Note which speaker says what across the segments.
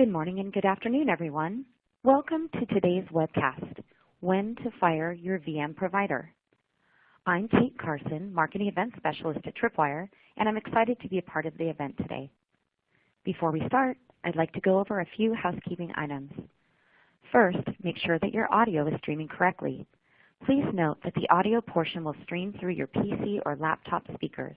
Speaker 1: Good morning and good afternoon, everyone. Welcome to today's webcast, When to Fire Your VM Provider. I'm Kate Carson, Marketing Event Specialist at Tripwire, and I'm excited to be a part of the event today. Before we start, I'd like to go over a few housekeeping items. First, make sure that your audio is streaming correctly. Please note that the audio portion will stream through your PC or laptop speakers.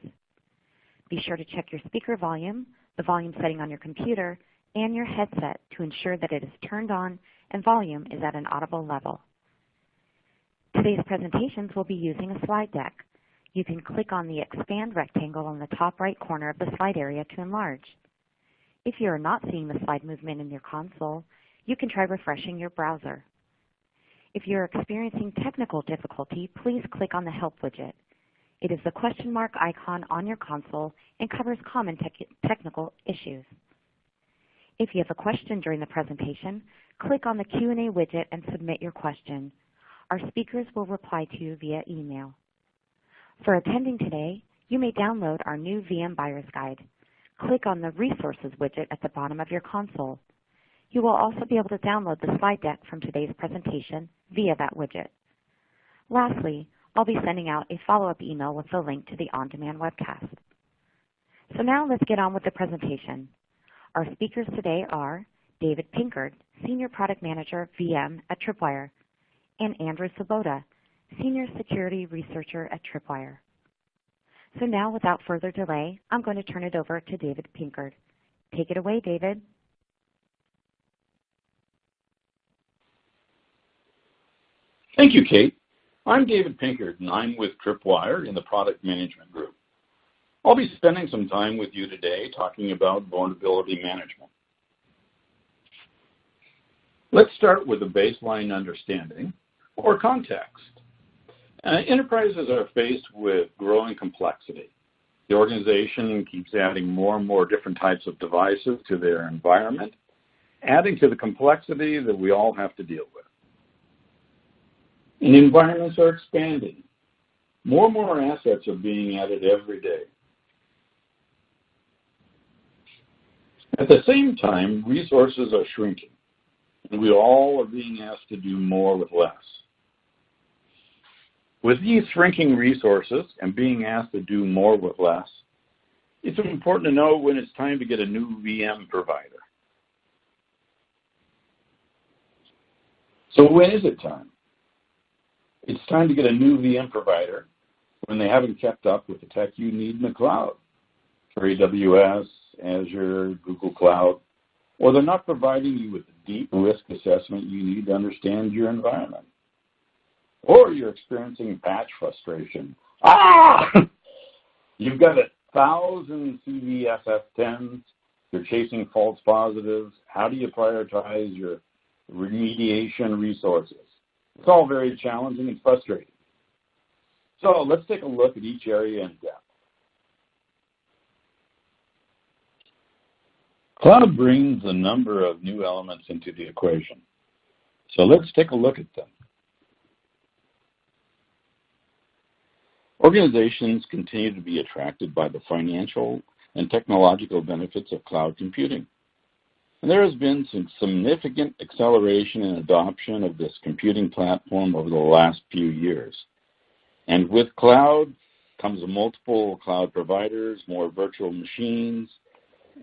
Speaker 1: Be sure to check your speaker volume, the volume setting on your computer, and your headset to ensure that it is turned on and volume is at an audible level. Today's presentations will be using a slide deck. You can click on the expand rectangle on the top right corner of the slide area to enlarge. If you are not seeing the slide movement in your console, you can try refreshing your browser. If you're experiencing technical difficulty, please click on the Help widget. It is the question mark icon on your console and covers common tech technical issues. If you have a question during the presentation, click on the Q&A widget and submit your question. Our speakers will reply to you via email. For attending today, you may download our new VM Buyer's Guide. Click on the Resources widget at the bottom of your console. You will also be able to download the slide deck from today's presentation via that widget. Lastly, I'll be sending out a follow-up email with the link to the on-demand webcast. So now let's get on with the presentation. Our speakers today are David Pinkard, Senior Product Manager, VM at Tripwire, and Andrew Svoboda, Senior Security Researcher at Tripwire. So now, without further delay, I'm going to turn it over to David Pinkard. Take it away, David.
Speaker 2: Thank you, Kate. I'm David Pinkard, and I'm with Tripwire in the Product Management Group. I'll be spending some time with you today talking about vulnerability management. Let's start with a baseline understanding or context. Uh, enterprises are faced with growing complexity. The organization keeps adding more and more different types of devices to their environment, adding to the complexity that we all have to deal with. And environments are expanding. More and more assets are being added every day. At the same time, resources are shrinking, and we all are being asked to do more with less. With these shrinking resources and being asked to do more with less, it's important to know when it's time to get a new VM provider. So when is it time? It's time to get a new VM provider when they haven't kept up with the tech you need in the cloud for AWS, Azure, Google Cloud, or they're not providing you with the deep risk assessment you need to understand your environment. Or you're experiencing patch frustration. Ah! You've got a thousand CVSS10s, you're chasing false positives. How do you prioritize your remediation resources? It's all very challenging and frustrating. So let's take a look at each area in depth. Cloud brings a number of new elements into the equation. So let's take a look at them. Organizations continue to be attracted by the financial and technological benefits of cloud computing. And there has been some significant acceleration in adoption of this computing platform over the last few years. And with cloud comes multiple cloud providers, more virtual machines,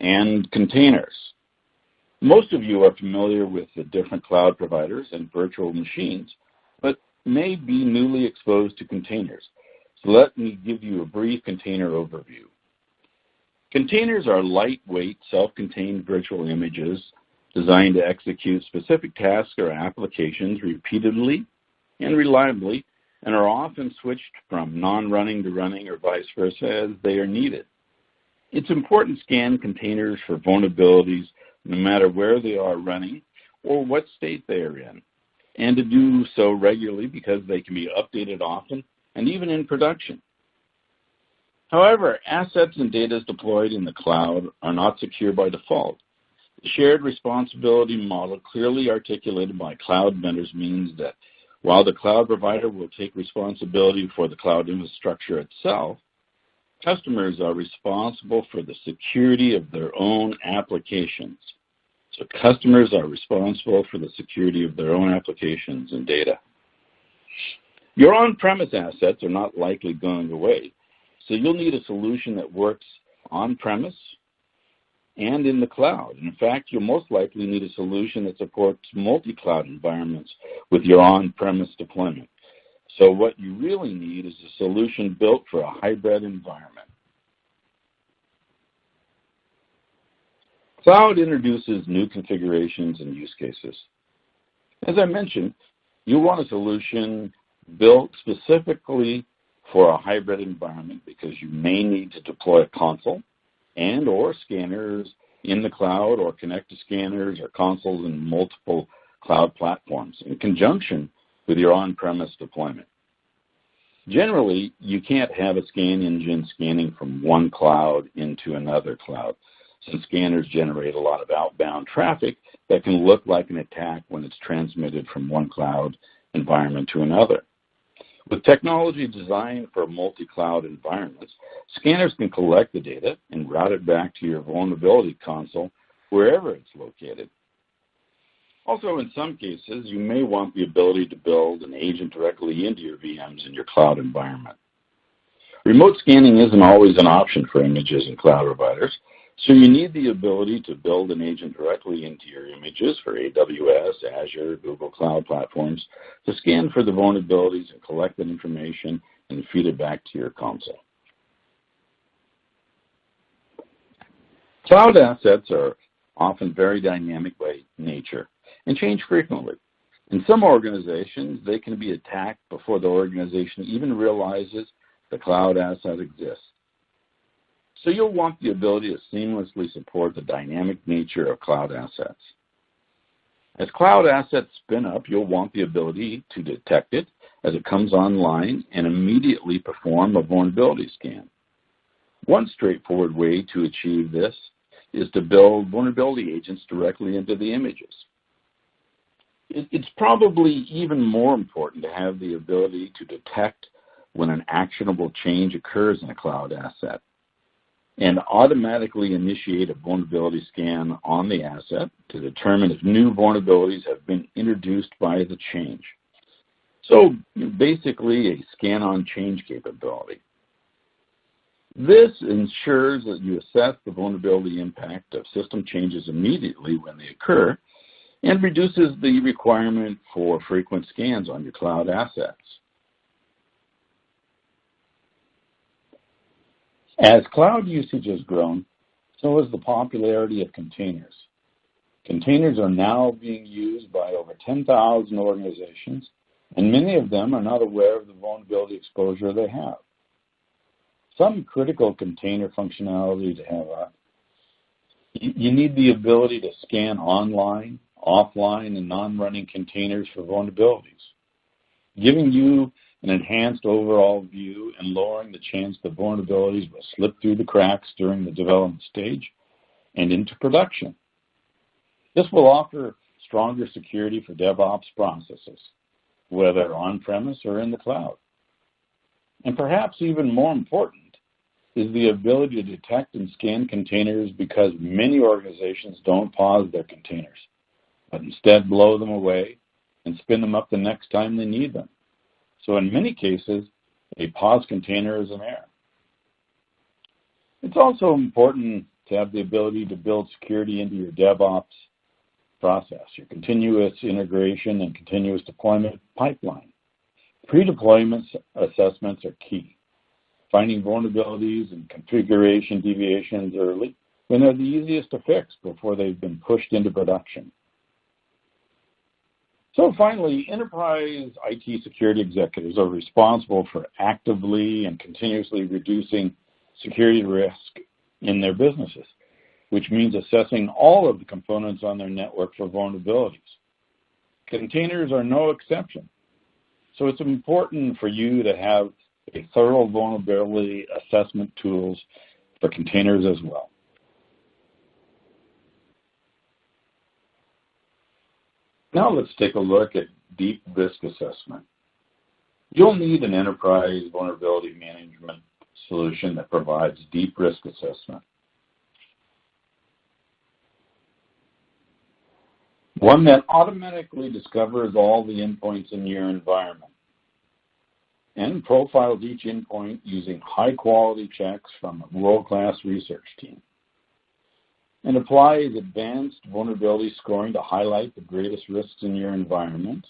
Speaker 2: and containers. Most of you are familiar with the different cloud providers and virtual machines, but may be newly exposed to containers. So let me give you a brief container overview. Containers are lightweight, self-contained virtual images designed to execute specific tasks or applications repeatedly and reliably and are often switched from non-running to running or vice versa as they are needed. It's important to scan containers for vulnerabilities no matter where they are running or what state they are in, and to do so regularly because they can be updated often and even in production. However, assets and data deployed in the cloud are not secure by default. The shared responsibility model clearly articulated by cloud vendors means that while the cloud provider will take responsibility for the cloud infrastructure itself, Customers are responsible for the security of their own applications. so customers are responsible for the security of their own applications and data. Your on-premise assets are not likely going away, so you'll need a solution that works on-premise and in the cloud. In fact, you'll most likely need a solution that supports multi-cloud environments with your on-premise deployment. So what you really need is a solution built for a hybrid environment. Cloud introduces new configurations and use cases. As I mentioned, you want a solution built specifically for a hybrid environment because you may need to deploy a console and/or scanners in the cloud or connect to scanners or consoles in multiple cloud platforms in conjunction with your on-premise deployment. Generally, you can't have a scan engine scanning from one cloud into another cloud, since scanners generate a lot of outbound traffic that can look like an attack when it's transmitted from one cloud environment to another. With technology designed for multi-cloud environments, scanners can collect the data and route it back to your vulnerability console wherever it's located. Also, in some cases, you may want the ability to build an agent directly into your VMs in your cloud environment. Remote scanning isn't always an option for images and cloud providers, so you need the ability to build an agent directly into your images for AWS, Azure, Google Cloud platforms to scan for the vulnerabilities and collect that information and feed it back to your console. Cloud assets are often very dynamic by nature and change frequently. In some organizations, they can be attacked before the organization even realizes the cloud asset exists. So you'll want the ability to seamlessly support the dynamic nature of cloud assets. As cloud assets spin up, you'll want the ability to detect it as it comes online and immediately perform a vulnerability scan. One straightforward way to achieve this is to build vulnerability agents directly into the images. It's probably even more important to have the ability to detect when an actionable change occurs in a cloud asset and automatically initiate a vulnerability scan on the asset to determine if new vulnerabilities have been introduced by the change. So basically a scan on change capability. This ensures that you assess the vulnerability impact of system changes immediately when they occur and reduces the requirement for frequent scans on your cloud assets. As cloud usage has grown, so has the popularity of containers. Containers are now being used by over 10,000 organizations, and many of them are not aware of the vulnerability exposure they have. Some critical container functionality to have are you need the ability to scan online, offline, and non-running containers for vulnerabilities, giving you an enhanced overall view and lowering the chance that vulnerabilities will slip through the cracks during the development stage and into production. This will offer stronger security for DevOps processes, whether on-premise or in the cloud. And perhaps even more important is the ability to detect and scan containers because many organizations don't pause their containers, but instead blow them away and spin them up the next time they need them. So in many cases, a pause container is an error. It's also important to have the ability to build security into your DevOps process, your continuous integration and continuous deployment pipeline. Pre-deployment assessments are key. Finding vulnerabilities and configuration deviations early when they're the easiest to fix before they've been pushed into production. So finally, enterprise IT security executives are responsible for actively and continuously reducing security risk in their businesses, which means assessing all of the components on their network for vulnerabilities. Containers are no exception. So it's important for you to have a thorough vulnerability assessment tools for containers as well. Now let's take a look at deep risk assessment. You'll need an enterprise vulnerability management solution that provides deep risk assessment. One that automatically discovers all the endpoints in your environment and profiles each endpoint using high-quality checks from a world-class research team and applies advanced vulnerability scoring to highlight the greatest risks in your environment,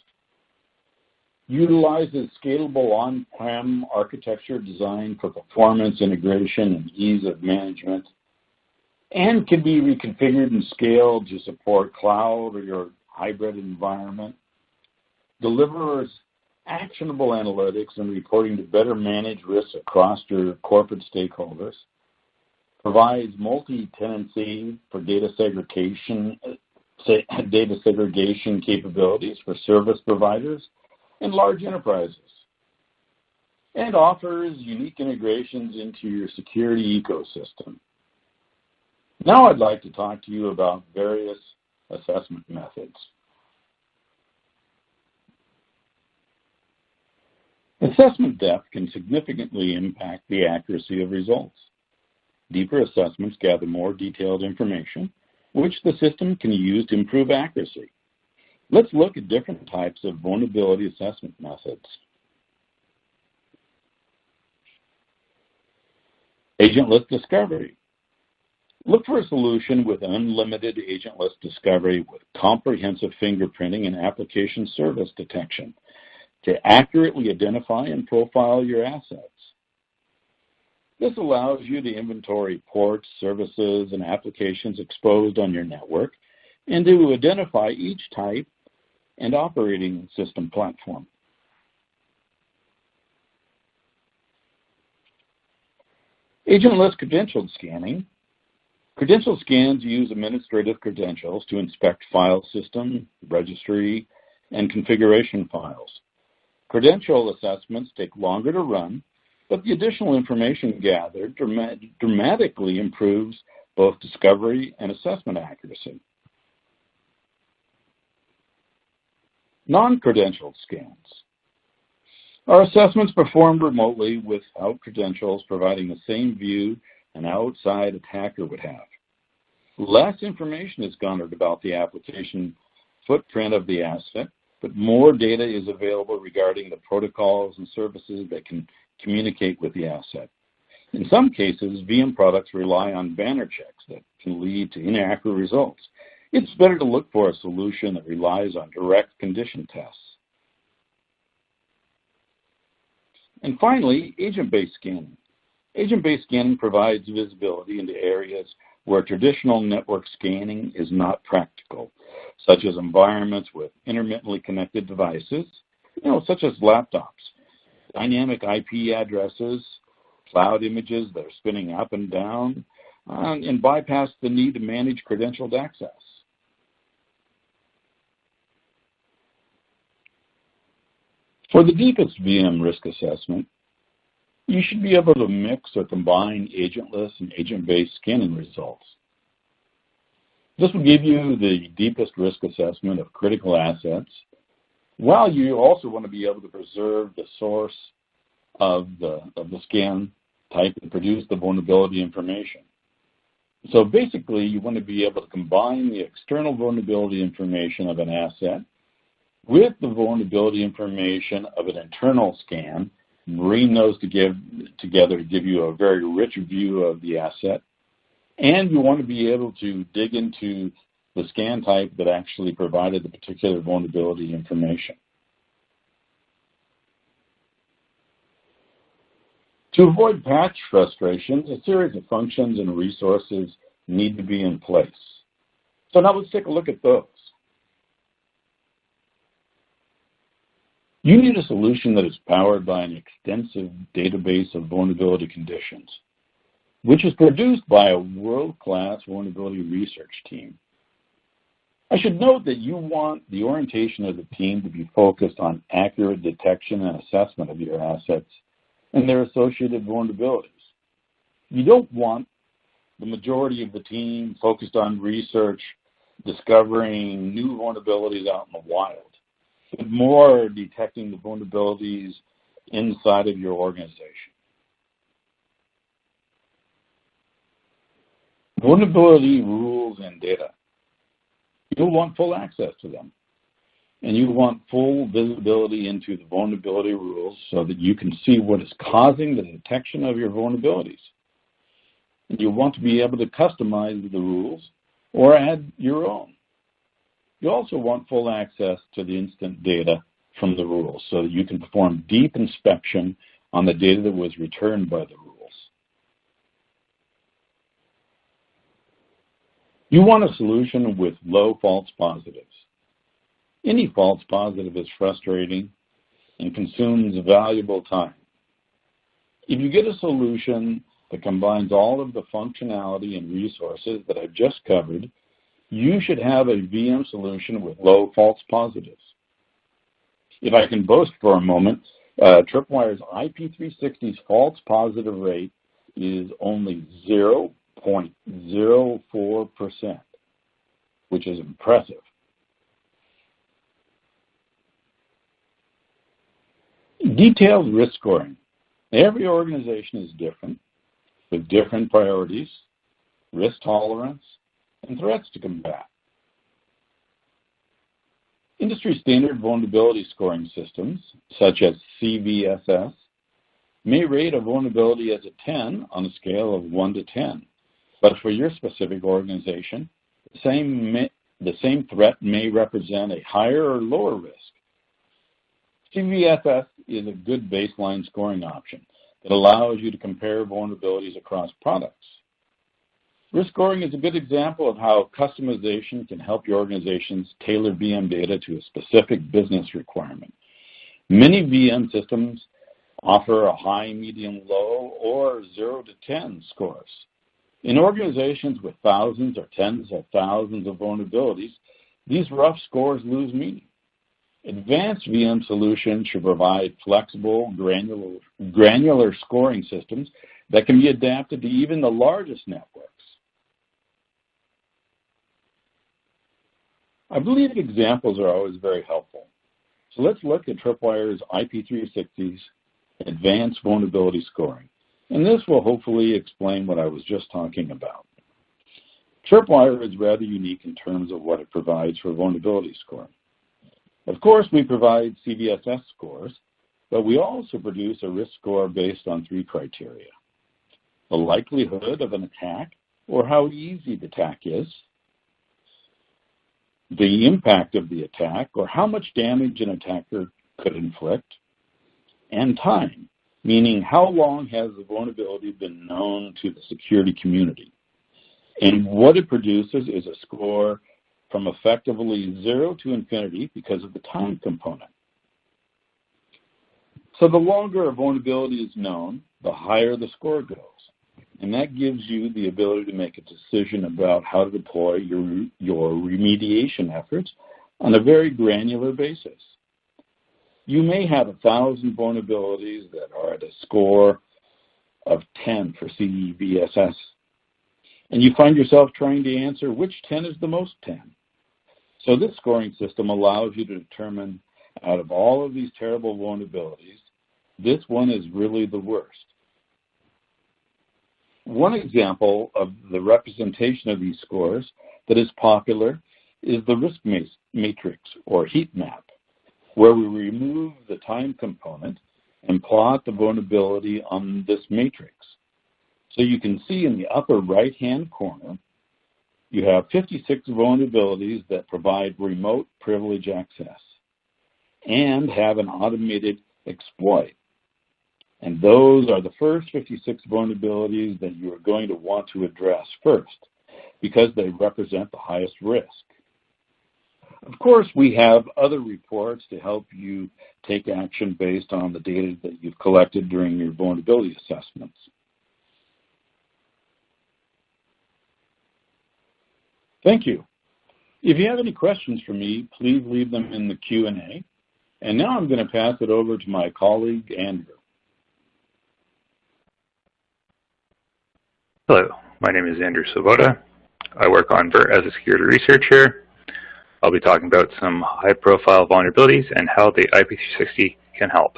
Speaker 2: utilizes scalable on-prem architecture designed for performance, integration, and ease of management, and can be reconfigured and scaled to support cloud or your hybrid environment, delivers actionable analytics and reporting to better manage risks across your corporate stakeholders, provides multi-tenancy for data segregation, data segregation capabilities for service providers and large enterprises, and offers unique integrations into your security ecosystem. Now I'd like to talk to you about various assessment methods. Assessment depth can significantly impact the accuracy of results. Deeper assessments gather more detailed information, which the system can use to improve accuracy. Let's look at different types of vulnerability assessment methods. Agentless discovery. Look for a solution with unlimited agentless discovery with comprehensive fingerprinting and application service detection to accurately identify and profile your assets. This allows you to inventory ports, services, and applications exposed on your network and to identify each type and operating system platform. Agentless credential scanning. Credential scans use administrative credentials to inspect file system, registry, and configuration files. Credential assessments take longer to run, but the additional information gathered dramatically improves both discovery and assessment accuracy. Non-credentialed scans. Our assessments performed remotely without credentials, providing the same view an outside attacker would have. Less information is garnered about the application footprint of the asset, but more data is available regarding the protocols and services that can communicate with the asset. In some cases, VM products rely on banner checks that can lead to inaccurate results. It's better to look for a solution that relies on direct condition tests. And finally, agent-based scanning. Agent-based scanning provides visibility into areas where traditional network scanning is not practical, such as environments with intermittently connected devices, you know, such as laptops, dynamic IP addresses, cloud images that are spinning up and down, uh, and bypass the need to manage credentialed access. For the deepest VM risk assessment, you should be able to mix or combine agentless and agent-based scanning results. This will give you the deepest risk assessment of critical assets, while you also want to be able to preserve the source of the, of the scan type and produce the vulnerability information. So basically, you want to be able to combine the external vulnerability information of an asset with the vulnerability information of an internal scan bring those to give, together to give you a very rich view of the asset. And you want to be able to dig into the scan type that actually provided the particular vulnerability information. To avoid patch frustrations, a series of functions and resources need to be in place. So now let's take a look at those. You need a solution that is powered by an extensive database of vulnerability conditions, which is produced by a world-class vulnerability research team. I should note that you want the orientation of the team to be focused on accurate detection and assessment of your assets and their associated vulnerabilities. You don't want the majority of the team focused on research, discovering new vulnerabilities out in the wild but more detecting the vulnerabilities inside of your organization. Vulnerability rules and data. You'll want full access to them. And you want full visibility into the vulnerability rules so that you can see what is causing the detection of your vulnerabilities. And you want to be able to customize the rules or add your own. You also want full access to the instant data from the rules so that you can perform deep inspection on the data that was returned by the rules. You want a solution with low false positives. Any false positive is frustrating and consumes valuable time. If you get a solution that combines all of the functionality and resources that I've just covered, you should have a VM solution with low false positives. If I can boast for a moment, uh, Tripwire's IP360's false positive rate is only 0.04%, which is impressive. Detailed risk scoring. Every organization is different with different priorities, risk tolerance, and threats to combat. Industry standard vulnerability scoring systems, such as CVSS, may rate a vulnerability as a 10 on a scale of 1 to 10. But for your specific organization, the same, may, the same threat may represent a higher or lower risk. CVSS is a good baseline scoring option that allows you to compare vulnerabilities across products. Risk scoring is a good example of how customization can help your organizations tailor VM data to a specific business requirement. Many VM systems offer a high, medium, low, or 0 to 10 scores. In organizations with thousands or tens of thousands of vulnerabilities, these rough scores lose meaning. Advanced VM solutions should provide flexible, granular, granular scoring systems that can be adapted to even the largest networks. I believe examples are always very helpful. So let's look at Tripwire's IP360's advanced vulnerability scoring. And this will hopefully explain what I was just talking about. Tripwire is rather unique in terms of what it provides for vulnerability scoring. Of course, we provide CVSS scores, but we also produce a risk score based on three criteria. The likelihood of an attack, or how easy the attack is, the impact of the attack, or how much damage an attacker could inflict, and time, meaning how long has the vulnerability been known to the security community. And what it produces is a score from effectively zero to infinity because of the time component. So the longer a vulnerability is known, the higher the score goes. And that gives you the ability to make a decision about how to deploy your, your remediation efforts on a very granular basis. You may have a thousand vulnerabilities that are at a score of 10 for CVSS, and you find yourself trying to answer which 10 is the most 10. So this scoring system allows you to determine out of all of these terrible vulnerabilities, this one is really the worst. One example of the representation of these scores that is popular is the risk matrix or heat map, where we remove the time component and plot the vulnerability on this matrix. So you can see in the upper right-hand corner you have 56 vulnerabilities that provide remote privilege access and have an automated exploit. And those are the first 56 vulnerabilities that you are going to want to address first because they represent the highest risk. Of course, we have other reports to help you take action based on the data that you've collected during your vulnerability assessments. Thank you. If you have any questions for me, please leave them in the Q&A. And now I'm going to pass it over to my colleague, Andrew.
Speaker 3: Hello, my name is Andrew Svoboda. I work on VERT as a security researcher. I'll be talking about some high-profile vulnerabilities and how the IP360 can help.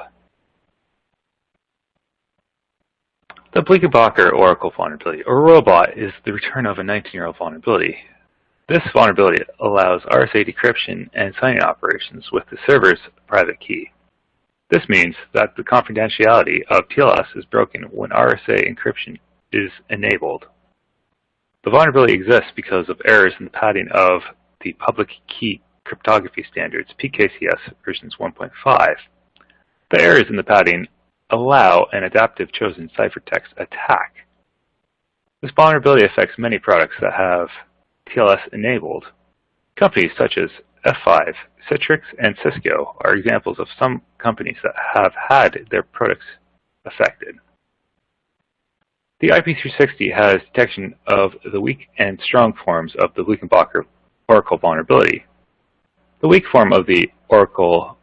Speaker 3: The Bleichenbacher Oracle vulnerability, or robot, is the return of a 19-year-old vulnerability. This vulnerability allows RSA decryption and signing operations with the server's private key. This means that the confidentiality of TLS is broken when RSA encryption is enabled. The vulnerability exists because of errors in the padding of the public key cryptography standards, PKCS versions 1.5. The errors in the padding allow an adaptive chosen ciphertext attack. This vulnerability affects many products that have TLS enabled. Companies such as F5, Citrix, and Cisco are examples of some companies that have had their products affected. The IP360 has detection of the weak and strong forms of the Bleichenbacher Oracle vulnerability. The weak form of the Oracle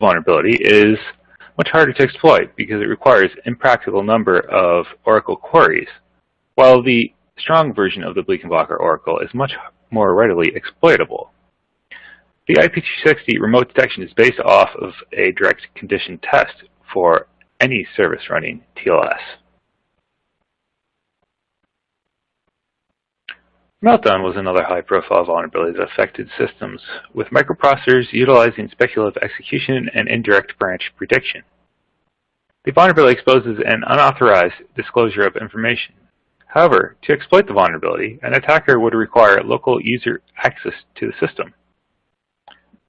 Speaker 3: vulnerability is much harder to exploit because it requires impractical number of Oracle queries, while the strong version of the Bleichenbacher Oracle is much more readily exploitable. The IP360 remote detection is based off of a direct condition test for any service running TLS. Meltdown was another high-profile vulnerability that affected systems with microprocessors utilizing speculative execution and indirect branch prediction. The vulnerability exposes an unauthorized disclosure of information. However, to exploit the vulnerability, an attacker would require local user access to the system.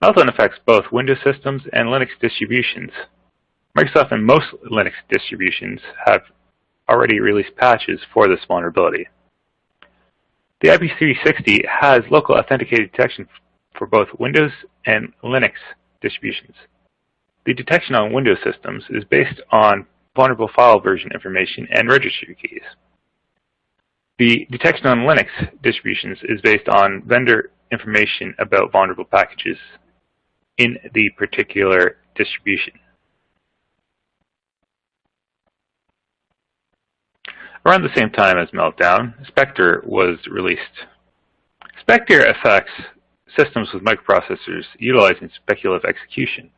Speaker 3: Meltdown affects both Windows systems and Linux distributions. Microsoft and most Linux distributions have already released patches for this vulnerability. The IP360 has local authenticated detection for both Windows and Linux distributions. The detection on Windows systems is based on vulnerable file version information and registry keys. The detection on Linux distributions is based on vendor information about vulnerable packages in the particular distribution. Around the same time as Meltdown, Spectre was released. Spectre affects systems with microprocessors utilizing speculative execution.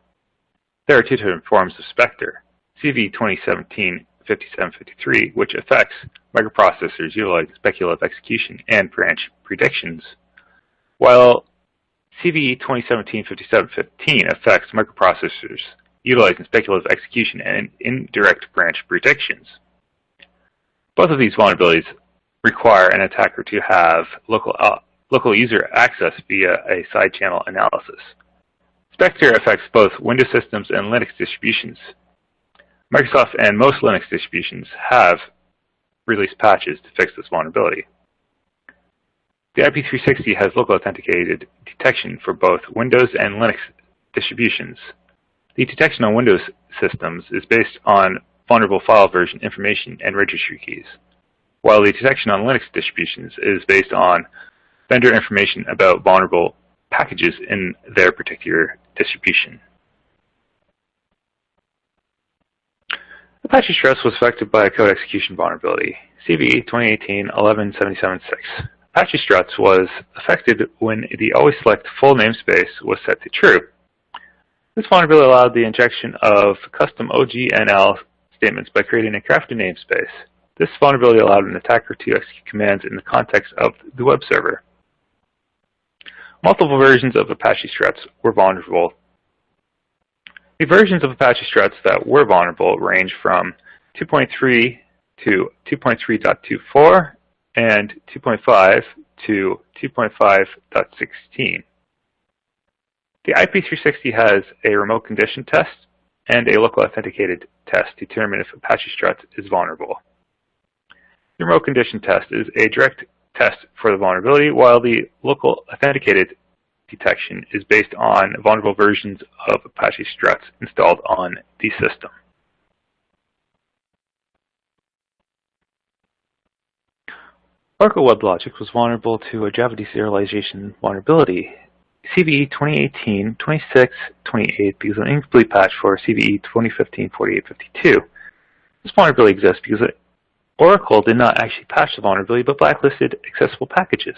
Speaker 3: There are two different forms of Spectre. CV 2017-5753, which affects microprocessors utilizing speculative execution and branch predictions, while CV 2017-5715 affects microprocessors utilizing speculative execution and indirect branch predictions. Both of these vulnerabilities require an attacker to have local, uh, local user access via a side channel analysis. Spectre affects both Windows systems and Linux distributions. Microsoft and most Linux distributions have released patches to fix this vulnerability. The IP360 has local authenticated detection for both Windows and Linux distributions. The detection on Windows systems is based on vulnerable file version information and registry keys, while the detection on Linux distributions is based on vendor information about vulnerable packages in their particular distribution. Apache Struts was affected by a code execution vulnerability, CVE 2018-1177-6. Apache Struts was affected when the always select full namespace was set to true. This vulnerability allowed the injection of custom OGNL statements by creating a crafted namespace. This vulnerability allowed an attacker to execute commands in the context of the web server. Multiple versions of Apache Struts were vulnerable. The versions of Apache Struts that were vulnerable range from 2.3 to 2.3.24 and 2.5 to 2.5.16. The IP360 has a remote condition test and a local authenticated test to determine if Apache Struts is vulnerable. The remote condition test is a direct test for the vulnerability, while the local authenticated detection is based on vulnerable versions of Apache Struts installed on the system. Oracle WebLogic was vulnerable to a Java deserialization vulnerability CVE 2018-26-28 because of an incomplete patch for CVE 2015-4852. This vulnerability exists because Oracle did not actually patch the vulnerability but blacklisted accessible packages.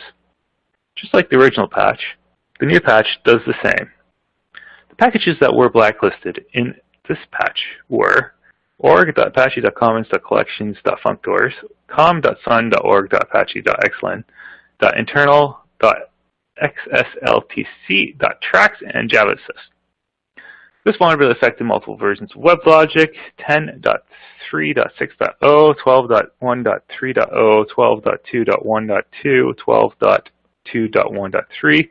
Speaker 3: Just like the original patch, the new patch does the same. The packages that were blacklisted in this patch were org.apache.commons.collections.functors, xsltc.trax and javassist. This vulnerability affected multiple versions of WebLogic, 10.3.6.0, 12.1.3.0, 12.2.1.2, 12.2.1.3.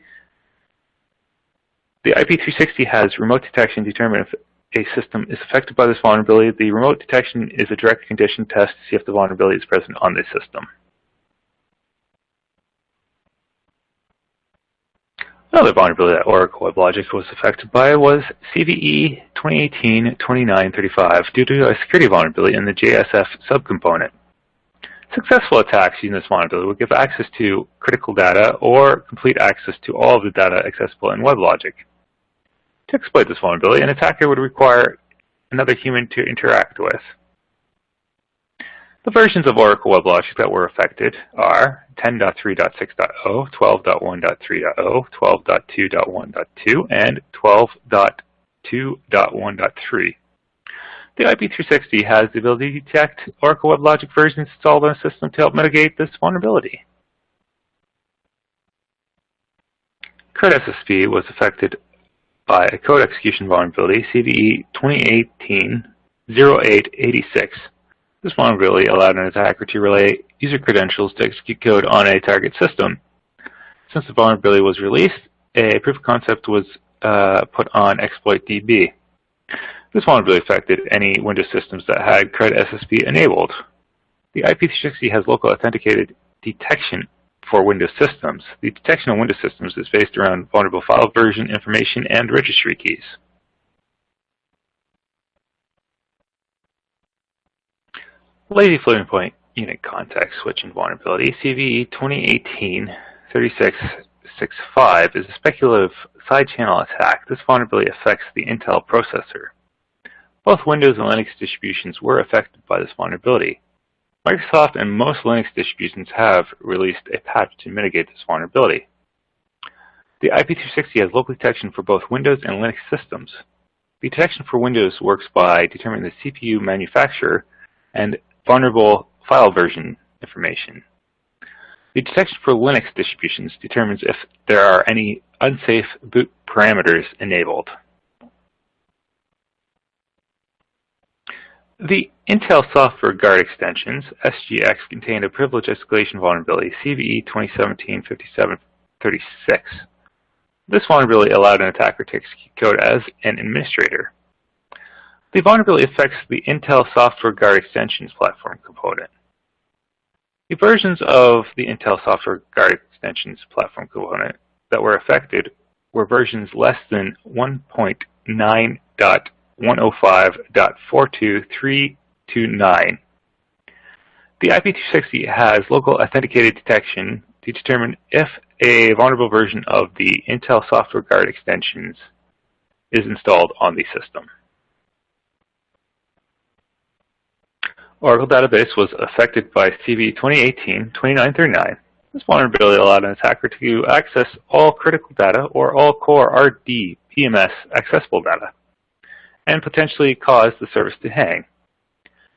Speaker 3: The IP360 has remote detection to determine if a system is affected by this vulnerability. The remote detection is a direct condition test to see if the vulnerability is present on the system. Another vulnerability that Oracle WebLogic was affected by was CVE 2018-2935 due to a security vulnerability in the JSF subcomponent. Successful attacks using this vulnerability would give access to critical data or complete access to all of the data accessible in WebLogic. To exploit this vulnerability, an attacker would require another human to interact with. The versions of Oracle WebLogic that were affected are 10.3.6.0, 12.1.3.0, 12.2.1.2, and 12.2.1.3. The IP360 has the ability to detect Oracle WebLogic versions installed on a system to help mitigate this vulnerability. CredSSP was affected by a code execution vulnerability, CVE 2018-0886. This vulnerability allowed an attacker to relay user credentials to execute code on a target system. Since the vulnerability was released, a proof of concept was uh, put on ExploitDB. This vulnerability affected any Windows systems that had CredSSP enabled. The IP360 has local authenticated detection for Windows systems. The detection on Windows systems is based around vulnerable file version information and registry keys. Lazy floating point unit context switching vulnerability, CVE 2018-3665, is a speculative side channel attack. This vulnerability affects the Intel processor. Both Windows and Linux distributions were affected by this vulnerability. Microsoft and most Linux distributions have released a patch to mitigate this vulnerability. The IP360 has local detection for both Windows and Linux systems. The detection for Windows works by determining the CPU manufacturer and vulnerable file version information. The detection for Linux distributions determines if there are any unsafe boot parameters enabled. The Intel Software Guard extensions, SGX, contained a privilege escalation vulnerability, CVE 2017-5736. This vulnerability allowed an attacker to execute code as an administrator. The vulnerability affects the Intel Software Guard Extensions platform component. The versions of the Intel Software Guard Extensions platform component that were affected were versions less than 1.9.105.42329. The IP360 has local authenticated detection to determine if a vulnerable version of the Intel Software Guard extensions is installed on the system. Oracle database was affected by CVE 2018-2939. This vulnerability allowed an attacker to access all critical data or all core RD PMS accessible data and potentially cause the service to hang.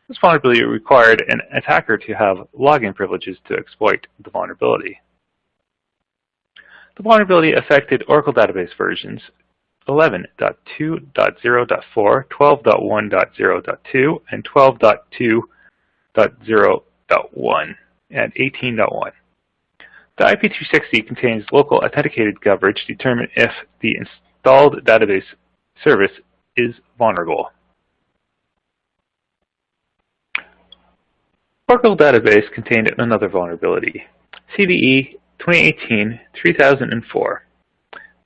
Speaker 3: This vulnerability required an attacker to have login privileges to exploit the vulnerability. The vulnerability affected Oracle database versions 11.2.0.4, 12.1.0.2, and 12.2.0.1, and 18.1. The IP360 contains local authenticated coverage to determine if the installed database service is vulnerable. Oracle database contained another vulnerability, CVE 2018-3004.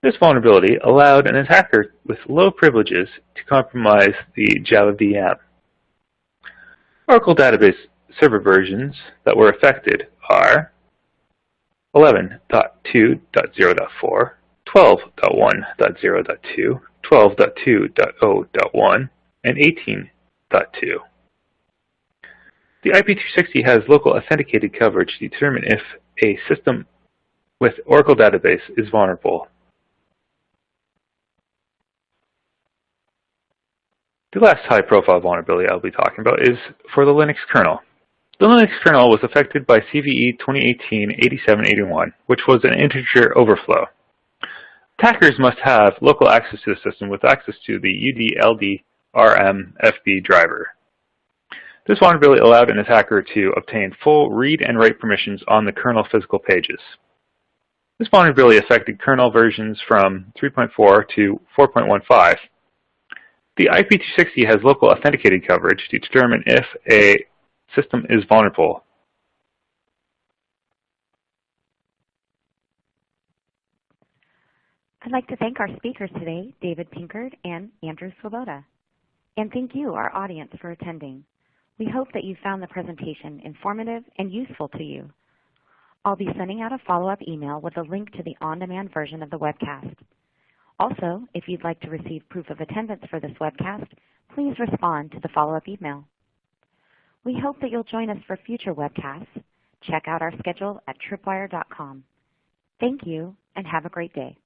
Speaker 3: This vulnerability allowed an attacker with low privileges to compromise the Java VM. Oracle database server versions that were affected are 11.2.0.4, 12.1.0.2, 12.2.0.1, and 18.2. The IP360 has local authenticated coverage to determine if a system with Oracle database is vulnerable The last high-profile vulnerability I'll be talking about is for the Linux kernel. The Linux kernel was affected by CVE 2018-8781, which was an integer overflow. Attackers must have local access to the system with access to the UDLDRMFB driver. This vulnerability allowed an attacker to obtain full read and write permissions on the kernel physical pages. This vulnerability affected kernel versions from 3.4 to 4.15. The IP360 has local authenticated coverage to determine if a system is vulnerable.
Speaker 1: I'd like to thank our speakers today, David Pinkard and Andrew Swoboda. And thank you, our audience, for attending. We hope that you found the presentation informative and useful to you. I'll be sending out a follow-up email with a link to the on-demand version of the webcast. Also, if you'd like to receive proof of attendance for this webcast, please respond to the follow-up email. We hope that you'll join us for future webcasts. Check out our schedule at tripwire.com. Thank you, and have a great day.